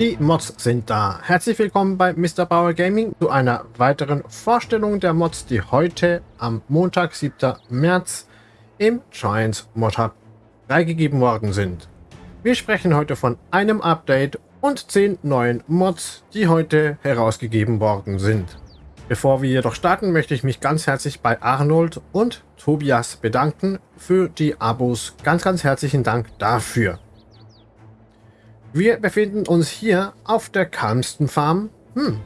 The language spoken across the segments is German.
Die Mods sind da. Herzlich willkommen bei Mr. Bauer Gaming zu einer weiteren Vorstellung der Mods, die heute am Montag, 7. März im Giants Mod Hub freigegeben worden sind. Wir sprechen heute von einem Update und 10 neuen Mods, die heute herausgegeben worden sind. Bevor wir jedoch starten, möchte ich mich ganz herzlich bei Arnold und Tobias bedanken für die Abos. Ganz, ganz herzlichen Dank dafür. Wir befinden uns hier auf der Kalmsten Farm. Hm,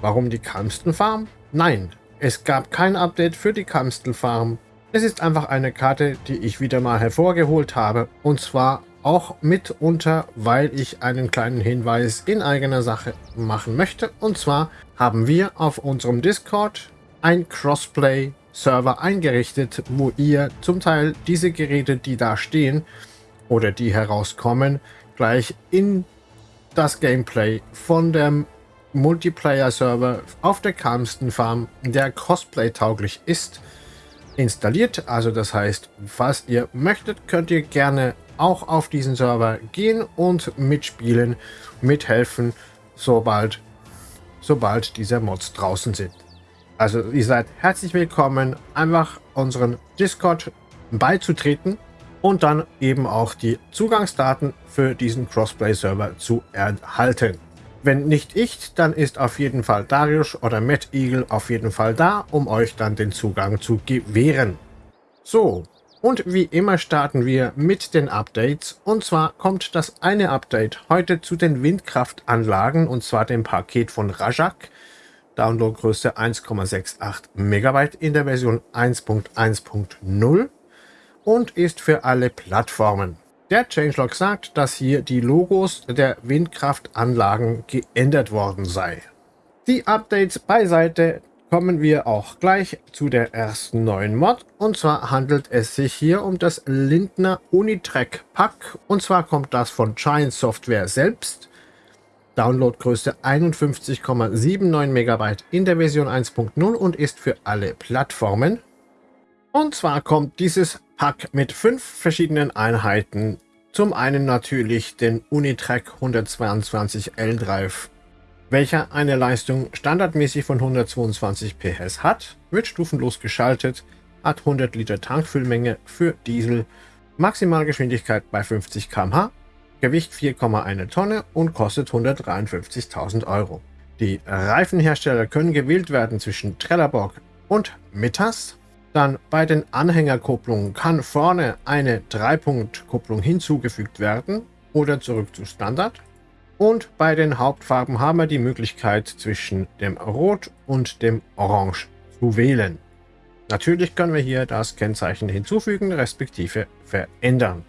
warum die Kalmsten Farm? Nein, es gab kein Update für die Kalmsten Farm. Es ist einfach eine Karte, die ich wieder mal hervorgeholt habe. Und zwar auch mitunter, weil ich einen kleinen Hinweis in eigener Sache machen möchte. Und zwar haben wir auf unserem Discord ein Crossplay-Server eingerichtet, wo ihr zum Teil diese Geräte, die da stehen oder die herauskommen, gleich in das Gameplay von dem Multiplayer-Server auf der Calmston Farm, der Cosplay-tauglich ist, installiert. Also das heißt, falls ihr möchtet, könnt ihr gerne auch auf diesen Server gehen und mitspielen, mithelfen, sobald, sobald diese Mods draußen sind. Also ihr seid herzlich willkommen, einfach unseren Discord beizutreten und dann eben auch die Zugangsdaten für diesen Crossplay-Server zu erhalten. Wenn nicht ich, dann ist auf jeden Fall Darius oder Matt Eagle auf jeden Fall da, um euch dann den Zugang zu gewähren. So, und wie immer starten wir mit den Updates. Und zwar kommt das eine Update heute zu den Windkraftanlagen, und zwar dem Paket von Rajak. Downloadgröße 1,68 Megabyte in der Version 1.1.0 und ist für alle Plattformen. Der Changelog sagt, dass hier die Logos der Windkraftanlagen geändert worden sei. Die Updates beiseite kommen wir auch gleich zu der ersten neuen Mod. Und zwar handelt es sich hier um das Lindner Unitrack Pack. Und zwar kommt das von Giant Software selbst. Downloadgröße 51,79 MB in der Version 1.0 und ist für alle Plattformen. Und zwar kommt dieses Pack mit fünf verschiedenen Einheiten. Zum einen natürlich den Unitrack 122L Drive, welcher eine Leistung standardmäßig von 122 PS hat, wird stufenlos geschaltet, hat 100 Liter Tankfüllmenge für Diesel, Maximalgeschwindigkeit bei 50 km/h, Gewicht 4,1 Tonne und kostet 153.000 Euro. Die Reifenhersteller können gewählt werden zwischen Trelleborg und Mittas. Dann bei den Anhängerkupplungen kann vorne eine 3-Punkt-Kupplung hinzugefügt werden oder zurück zu Standard. Und bei den Hauptfarben haben wir die Möglichkeit zwischen dem Rot und dem Orange zu wählen. Natürlich können wir hier das Kennzeichen hinzufügen respektive verändern.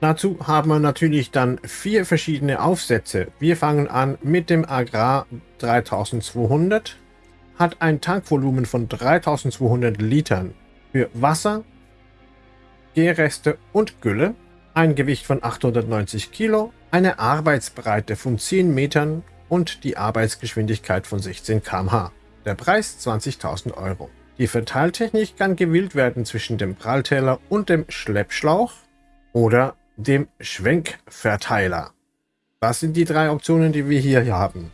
Dazu haben wir natürlich dann vier verschiedene Aufsätze. Wir fangen an mit dem Agrar 3200 hat ein Tankvolumen von 3200 Litern für Wasser, Gärreste und Gülle, ein Gewicht von 890 Kilo, eine Arbeitsbreite von 10 Metern und die Arbeitsgeschwindigkeit von 16 km/h. Der Preis 20.000 Euro. Die Verteiltechnik kann gewählt werden zwischen dem Prallteller und dem Schleppschlauch oder dem Schwenkverteiler. Das sind die drei Optionen, die wir hier haben.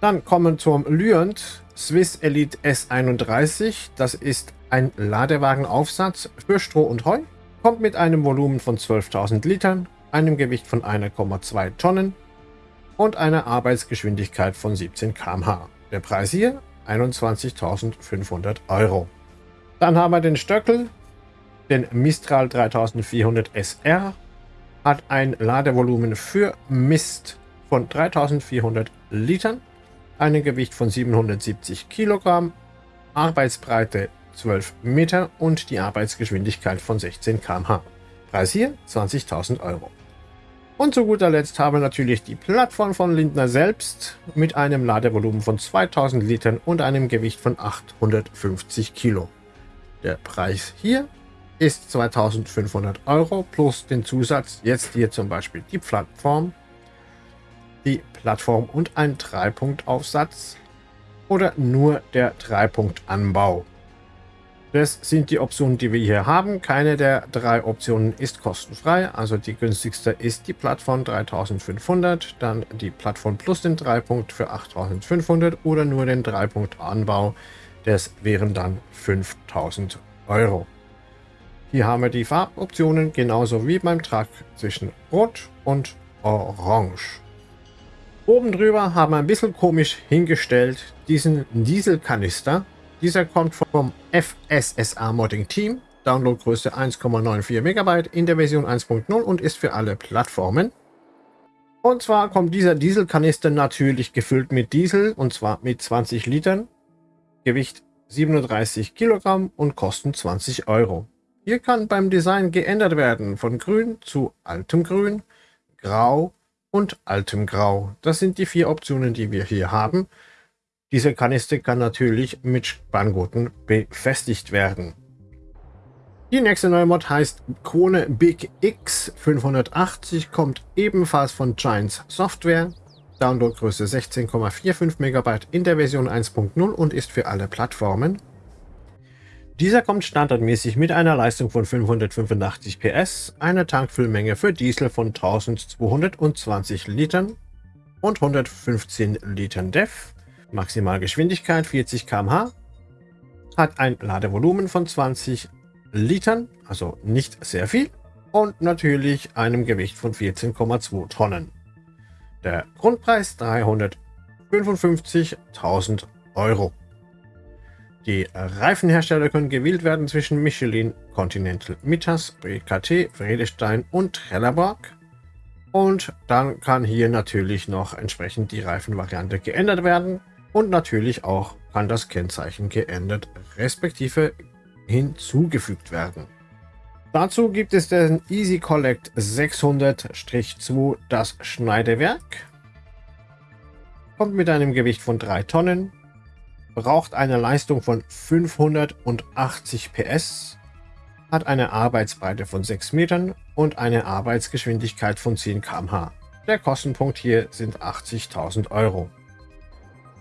Dann kommen zum Lyant Swiss Elite S31. Das ist ein Ladewagenaufsatz für Stroh und Heu. Kommt mit einem Volumen von 12.000 Litern, einem Gewicht von 1,2 Tonnen und einer Arbeitsgeschwindigkeit von 17 km/h. Der Preis hier 21.500 Euro. Dann haben wir den Stöckel, den Mistral 3400 SR, hat ein Ladevolumen für Mist von 3400 Litern ein Gewicht von 770 Kilogramm, Arbeitsbreite 12 Meter und die Arbeitsgeschwindigkeit von 16 km/h. Preis hier 20.000 Euro. Und zu guter Letzt haben wir natürlich die Plattform von Lindner selbst mit einem Ladevolumen von 2000 Litern und einem Gewicht von 850 Kilo. Der Preis hier ist 2500 Euro plus den Zusatz, jetzt hier zum Beispiel die Plattform die Plattform und ein Dreipunktaufsatz oder nur der Dreipunktanbau. Das sind die Optionen, die wir hier haben. Keine der drei Optionen ist kostenfrei. Also die günstigste ist die Plattform 3500, dann die Plattform Plus den 3-Punkt für 8500 oder nur den 3-Punkt Anbau. Das wären dann 5000 Euro. Hier haben wir die Farboptionen genauso wie beim Truck zwischen Rot und Orange. Oben drüber haben wir ein bisschen komisch hingestellt diesen Dieselkanister. Dieser kommt vom FSSA Modding Team. Downloadgröße 1,94 MB in der Version 1.0 und ist für alle Plattformen. Und zwar kommt dieser Dieselkanister natürlich gefüllt mit Diesel und zwar mit 20 Litern, Gewicht 37 Kilogramm und kosten 20 Euro. Hier kann beim Design geändert werden von grün zu altem grün, grau und altem Grau. Das sind die vier Optionen, die wir hier haben. Diese Kanister kann natürlich mit Spanngurten befestigt werden. Die nächste neue Mod heißt Krone Big X 580, kommt ebenfalls von Giants Software. Downloadgröße 16,45 MB in der Version 1.0 und ist für alle Plattformen. Dieser kommt standardmäßig mit einer Leistung von 585 PS, einer Tankfüllmenge für Diesel von 1220 Litern und 115 Litern DEF, Maximalgeschwindigkeit 40 km/h, hat ein Ladevolumen von 20 Litern, also nicht sehr viel, und natürlich einem Gewicht von 14,2 Tonnen. Der Grundpreis 355.000 Euro. Die Reifenhersteller können gewählt werden zwischen Michelin, Continental, Mittas, BKT, Vredestein und Trelleborg. Und dann kann hier natürlich noch entsprechend die Reifenvariante geändert werden. Und natürlich auch kann das Kennzeichen geändert respektive hinzugefügt werden. Dazu gibt es den Easy Collect 600-2 das Schneidewerk. Kommt mit einem Gewicht von 3 Tonnen, braucht eine Leistung von 580 PS, hat eine Arbeitsbreite von 6 Metern und eine Arbeitsgeschwindigkeit von 10 km/h. Der Kostenpunkt hier sind 80.000 Euro.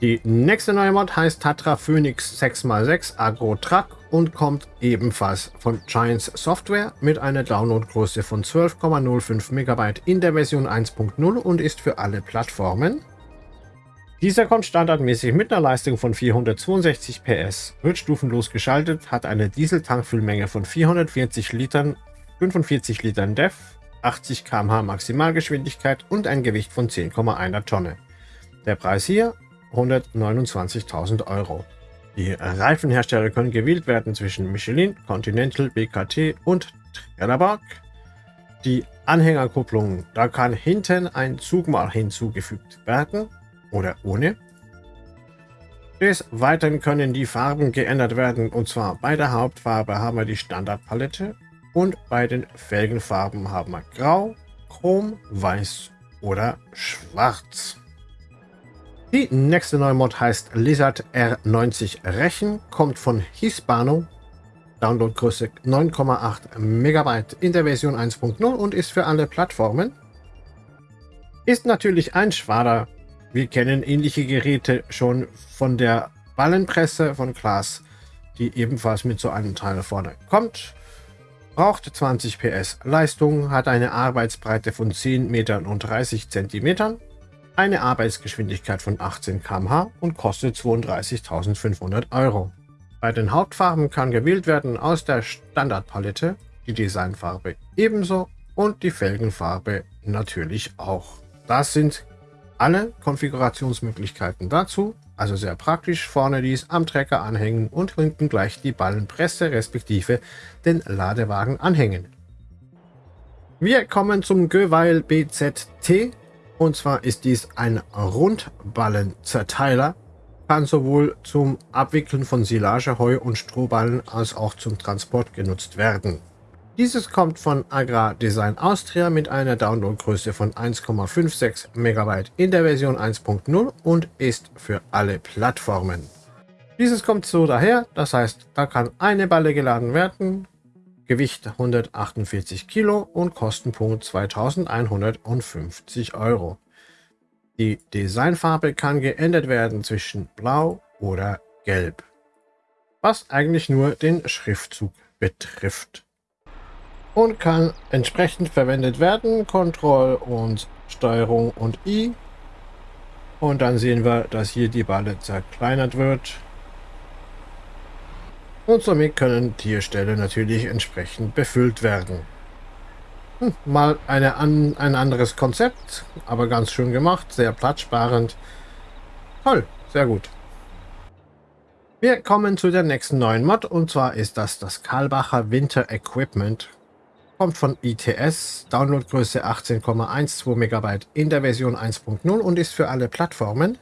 Die nächste neue Mod heißt Tatra Phoenix 6x6 Agro Truck und kommt ebenfalls von Giants Software mit einer Downloadgröße von 12,05 MB in der Version 1.0 und ist für alle Plattformen. Dieser kommt standardmäßig mit einer Leistung von 462 PS, wird stufenlos geschaltet, hat eine Dieseltankfüllmenge von 440 Litern, 45 Litern DEF, 80 km/h Maximalgeschwindigkeit und ein Gewicht von 10,1 Tonne. Der Preis hier 129.000 Euro. Die Reifenhersteller können gewählt werden zwischen Michelin, Continental, BKT und Trelleborg. Die Anhängerkupplung, da kann hinten ein Zugmal hinzugefügt werden oder ohne. Des Weiteren können die Farben geändert werden und zwar bei der Hauptfarbe haben wir die Standardpalette und bei den Felgenfarben haben wir Grau, Chrom, Weiß oder Schwarz. Die nächste neue Mod heißt Lizard R90 Rechen, kommt von Hispano, Downloadgröße 9,8 MB in der Version 1.0 und ist für alle Plattformen. Ist natürlich ein schwader wir kennen ähnliche Geräte schon von der Ballenpresse von Klaas, die ebenfalls mit so einem Teil vorne kommt. Braucht 20 PS Leistung, hat eine Arbeitsbreite von 10 Metern und 30 Zentimetern, eine Arbeitsgeschwindigkeit von 18 km/h und kostet 32.500 Euro. Bei den Hauptfarben kann gewählt werden aus der Standardpalette, die Designfarbe ebenso und die Felgenfarbe natürlich auch. Das sind alle Konfigurationsmöglichkeiten dazu, also sehr praktisch, vorne dies am Trecker anhängen und hinten gleich die Ballenpresse respektive den Ladewagen anhängen. Wir kommen zum Göweil BZT und zwar ist dies ein Rundballenzerteiler, kann sowohl zum Abwickeln von Silage, Heu und Strohballen als auch zum Transport genutzt werden. Dieses kommt von Agrar Design Austria mit einer Downloadgröße von 1,56 MB in der Version 1.0 und ist für alle Plattformen. Dieses kommt so daher, das heißt, da kann eine Balle geladen werden, Gewicht 148 Kilo und Kostenpunkt 2150 Euro. Die Designfarbe kann geändert werden zwischen Blau oder Gelb. was eigentlich nur den Schriftzug betrifft. Und kann entsprechend verwendet werden, Ctrl und Steuerung und I. Und dann sehen wir, dass hier die Balle zerkleinert wird. Und somit können Tierstelle natürlich entsprechend befüllt werden. Hm, mal eine an, ein anderes Konzept, aber ganz schön gemacht, sehr platzsparend. Toll, sehr gut. Wir kommen zu der nächsten neuen Mod und zwar ist das das Karlbacher Winter Equipment. Kommt von ITS, Downloadgröße 18,12 MB in der Version 1.0 und ist für alle Plattformen.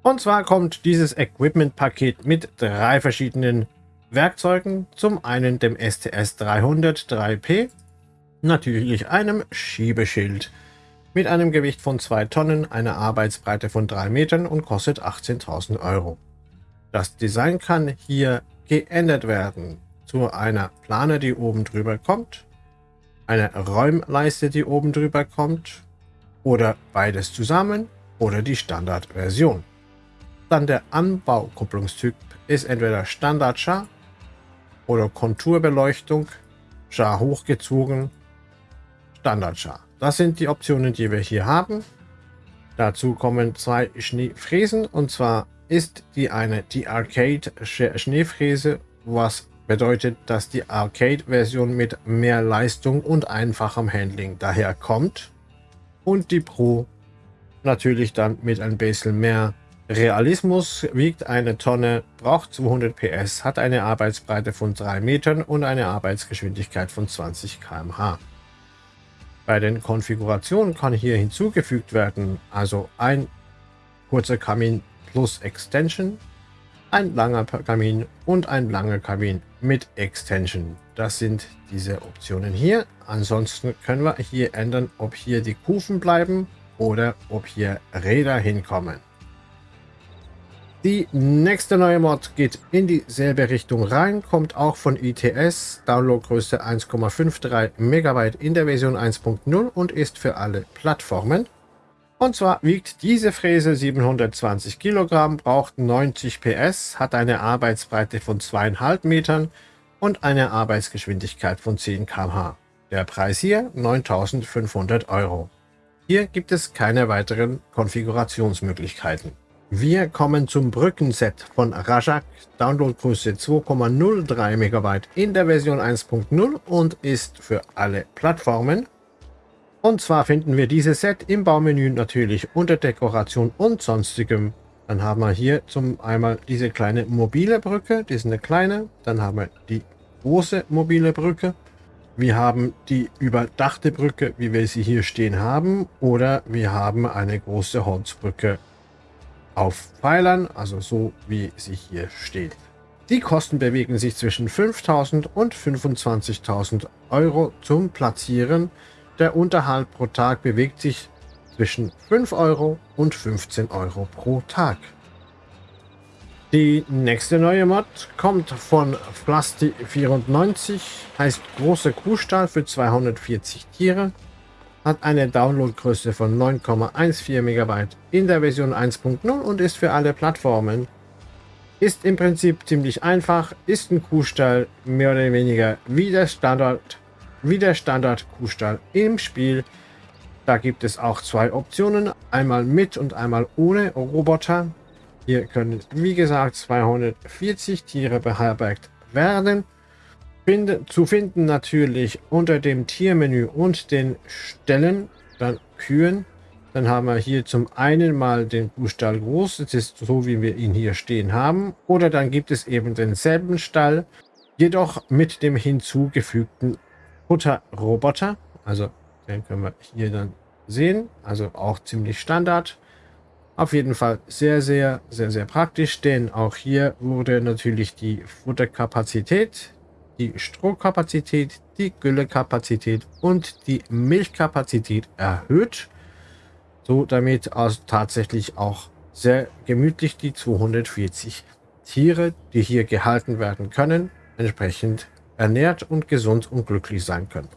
Und zwar kommt dieses Equipment-Paket mit drei verschiedenen Werkzeugen. Zum einen dem STS 300 3P, natürlich einem Schiebeschild mit einem Gewicht von 2 Tonnen, einer Arbeitsbreite von 3 Metern und kostet 18.000 Euro. Das Design kann hier geändert werden zu einer Plane, die oben drüber kommt, eine Räumleiste, die oben drüber kommt oder beides zusammen oder die Standardversion. Dann der Anbaukupplungstyp ist entweder Standard Char oder Konturbeleuchtung, Char hochgezogen Standard-Char. Das sind die Optionen, die wir hier haben. Dazu kommen zwei Schneefräsen und zwar ist die eine die Arcade Schneefräse, was bedeutet, dass die Arcade-Version mit mehr Leistung und einfachem Handling daherkommt und die Pro natürlich dann mit ein bisschen mehr Realismus, wiegt eine Tonne, braucht 200 PS, hat eine Arbeitsbreite von 3 Metern und eine Arbeitsgeschwindigkeit von 20 km/h. Bei den Konfigurationen kann hier hinzugefügt werden, also ein kurzer Kamin plus Extension, ein langer Kamin und ein langer Kamin mit Extension. Das sind diese Optionen hier. Ansonsten können wir hier ändern, ob hier die Kufen bleiben oder ob hier Räder hinkommen. Die nächste neue Mod geht in dieselbe Richtung rein, kommt auch von ITS, Downloadgröße 1,53 MB in der Version 1.0 und ist für alle Plattformen. Und zwar wiegt diese Fräse 720 Kilogramm, braucht 90 PS, hat eine Arbeitsbreite von 2,5 Metern und eine Arbeitsgeschwindigkeit von 10 km/h. Der Preis hier 9500 Euro. Hier gibt es keine weiteren Konfigurationsmöglichkeiten. Wir kommen zum Brückenset von Rajak, Downloadgröße 2,03 MB in der Version 1.0 und ist für alle Plattformen. Und zwar finden wir dieses Set im Baumenü natürlich unter Dekoration und sonstigem. Dann haben wir hier zum einmal diese kleine mobile Brücke, die ist eine kleine. Dann haben wir die große mobile Brücke. Wir haben die überdachte Brücke, wie wir sie hier stehen haben. Oder wir haben eine große Holzbrücke auf Pfeilern, also so wie sie hier steht. Die Kosten bewegen sich zwischen 5.000 und 25.000 Euro zum Platzieren. Der Unterhalt pro Tag bewegt sich zwischen 5 Euro und 15 Euro pro Tag. Die nächste neue Mod kommt von Plasti94, heißt Große Kuhstall für 240 Tiere hat eine Downloadgröße von 9,14 MB in der Version 1.0 und ist für alle Plattformen. Ist im Prinzip ziemlich einfach, ist ein Kuhstall mehr oder weniger wie der Standard, wie der Standard Kuhstall im Spiel. Da gibt es auch zwei Optionen, einmal mit und einmal ohne Roboter. Hier können wie gesagt 240 Tiere beherbergt werden. Find, zu finden natürlich unter dem Tiermenü und den Stellen, dann Kühen. Dann haben wir hier zum einen mal den Kuhstall groß, das ist so wie wir ihn hier stehen haben. Oder dann gibt es eben denselben Stall, jedoch mit dem hinzugefügten Futterroboter. Also den können wir hier dann sehen, also auch ziemlich Standard. Auf jeden Fall sehr, sehr, sehr, sehr praktisch, denn auch hier wurde natürlich die Futterkapazität die Strohkapazität, die Güllekapazität und die Milchkapazität erhöht, so damit also tatsächlich auch sehr gemütlich die 240 Tiere, die hier gehalten werden können, entsprechend ernährt und gesund und glücklich sein könnten.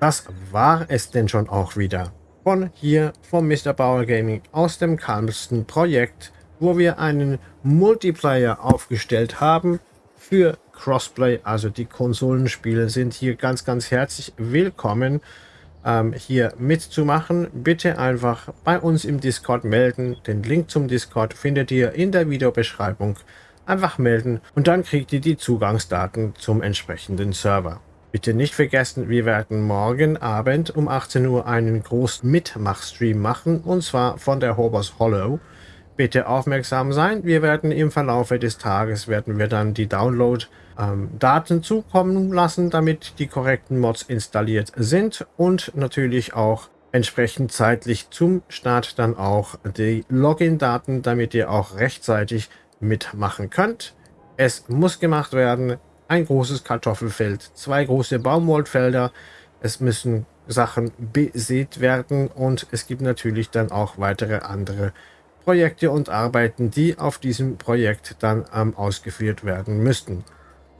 Das war es denn schon auch wieder von hier vom Mr. Bauer Gaming aus dem Calmston Projekt, wo wir einen Multiplayer aufgestellt haben, für Crossplay, also die Konsolenspiele sind hier ganz, ganz herzlich willkommen, ähm, hier mitzumachen. Bitte einfach bei uns im Discord melden. Den Link zum Discord findet ihr in der Videobeschreibung. Einfach melden und dann kriegt ihr die Zugangsdaten zum entsprechenden Server. Bitte nicht vergessen, wir werden morgen Abend um 18 Uhr einen großen Mitmachstream machen, und zwar von der Hobos Hollow. Bitte aufmerksam sein, wir werden im Verlaufe des Tages, werden wir dann die Download-Daten ähm, zukommen lassen, damit die korrekten Mods installiert sind und natürlich auch entsprechend zeitlich zum Start dann auch die Login-Daten, damit ihr auch rechtzeitig mitmachen könnt. Es muss gemacht werden, ein großes Kartoffelfeld, zwei große Baumwollfelder. Es müssen Sachen besät werden und es gibt natürlich dann auch weitere andere Projekte und Arbeiten, die auf diesem Projekt dann ähm, ausgeführt werden müssten.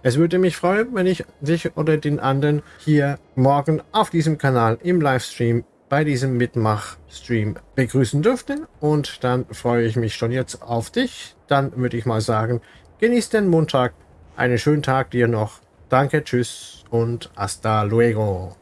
Es würde mich freuen, wenn ich dich oder den anderen hier morgen auf diesem Kanal im Livestream bei diesem Mitmach-Stream begrüßen dürfte. Und dann freue ich mich schon jetzt auf dich. Dann würde ich mal sagen, genieß den Montag einen schönen Tag dir noch. Danke, tschüss und hasta luego.